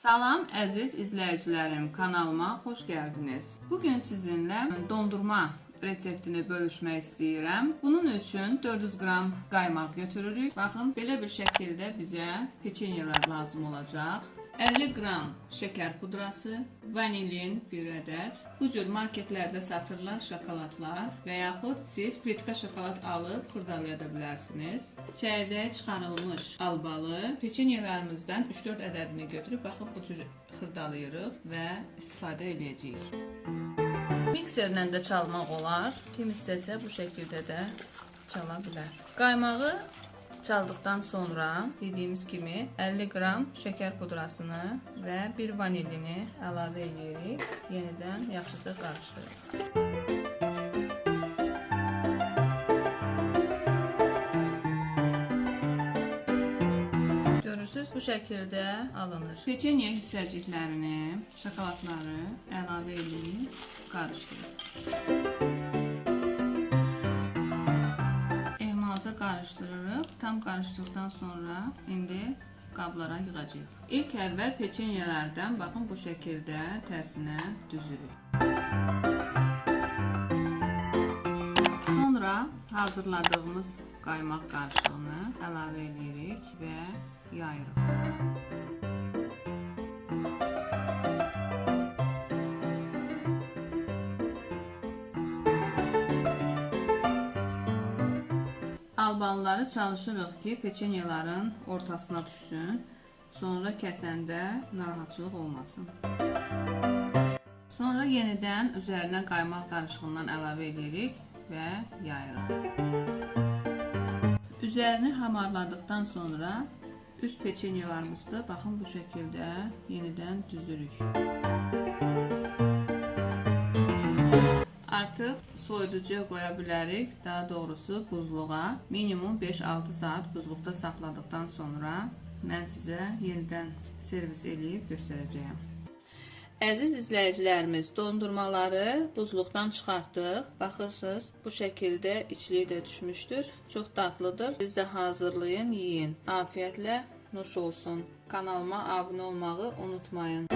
Salam əziz izləyicilərim, kanalıma xoş gəldiniz. Bu gün sizinlə dondurma reseptini bölüşmək istəyirəm. Bunun üçün 400 qram qaymaq götürürük. Baxın, belə bir şəkildə bizə peçenyelər lazım olacaq. 50 qram şəkər pudrası, vanilin 1 ədəd. Bu cür marketlərdə satırlar şokoladlar və yaxud siz plitka şokolad alıb xırdalaya da bilərsiniz. Çəyirdəyə çıxarılmış albalı peçenyələrimizdən 3-4 ədədini götürüb baxın bu cür xırdalayırıq və istifadə edəcəyik. Mikserlə də çalmaq olar. Kim istəsə bu şəkildə də çala bilər. Qaymağı çaldıqdan sonra dediyimiz kimi 50 qram şəkər pudrasını və bir vanilini əlavə edirik. Yenidən yaxşıca qarışdırırıq. Görürsüz, bu şəkildə alınır. Peçenya hissəciklərini, şokoladları əlavə edib qarışdırın. Ehmalca qarışdırırıq. Tam qarışdıqdan sonra indi qablara yığacağıq. İlk əvvəl peçenyalardan baxın bu şəkildə tərsinə düzürük. Sonra hazırladığımız qaymaq qarışığını əlavə edirik və yayırıq. Albalıları çalışırıq ki, peçenyaların ortasına düşsün. Sonra kəsəndə narahatçılıq olmasın. Sonra yenidən üzərinə qaymaq qarışığından əlavə edirik və yayırıq. Üzərini hamarladıqdan sonra üst peçenyalarımızı baxın bu şəkildə yenidən düzürük. Artıq soyuducuya qoya bilərik. Daha doğrusu buzluğa. Minimum 5-6 saat buzluqda saxladıqdan sonra mən sizə yenidən servis eləyib göstərəcəyəm. Əziz izləyicilərimiz, dondurmaları buzluqdan çıxartdıq. Baxırsınız, bu şəkildə içliyi də düşmüşdür. Çox dadlıdır. Siz də hazırlayın, yeyin. Afiyətlə nuş olsun. Kanalıma abunə olmağı unutmayın.